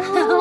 Oh.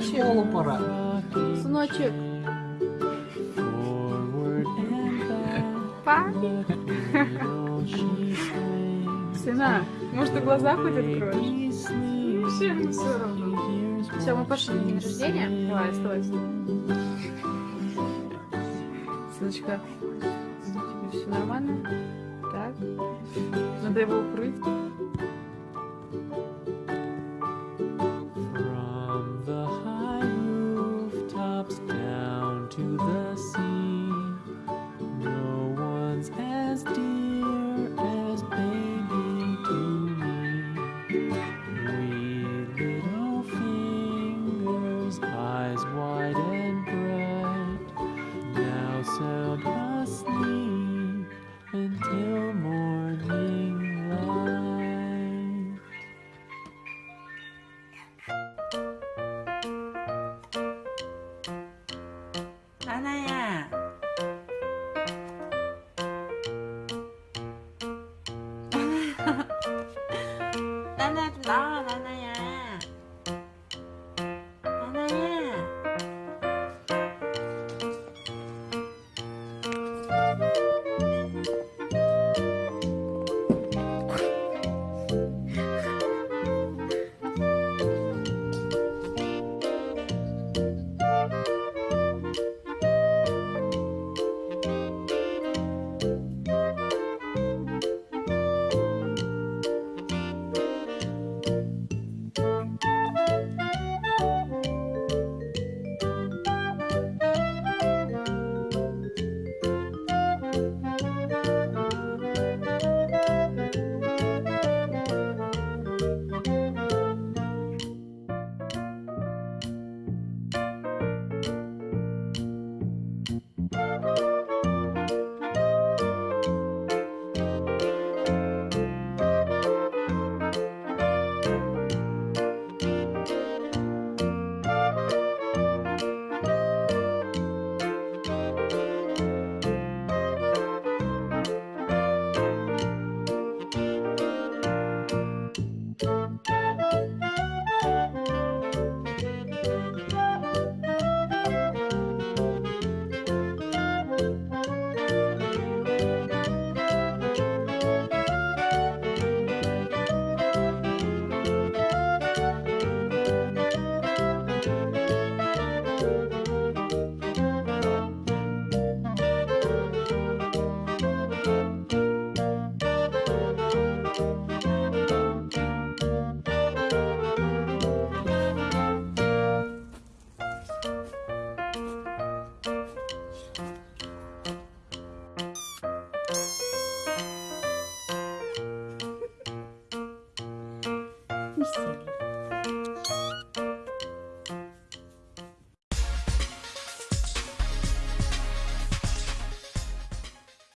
В школу пора. Сыночек. Папе. Сына, может, ты глаза хоть откроешь? Вообще все равно. Все, мы пошли на день рождения. Давай, оставайся. Сыночка, тебе все нормально? Так. Надо его укрыть. 啊奶奶 feeling.